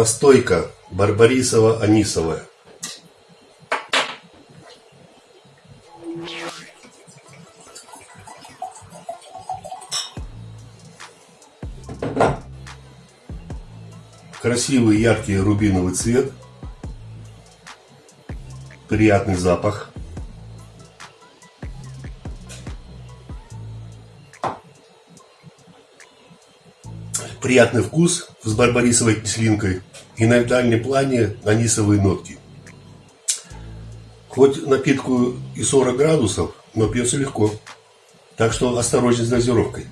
Настойка барбарисово-анисовая. Красивый яркий рубиновый цвет. Приятный запах. Приятный вкус с барбарисовой кислинкой и на дальнем плане анисовые нотки. Хоть напитку и 40 градусов, но пьется легко. Так что осторожнее с дозировкой.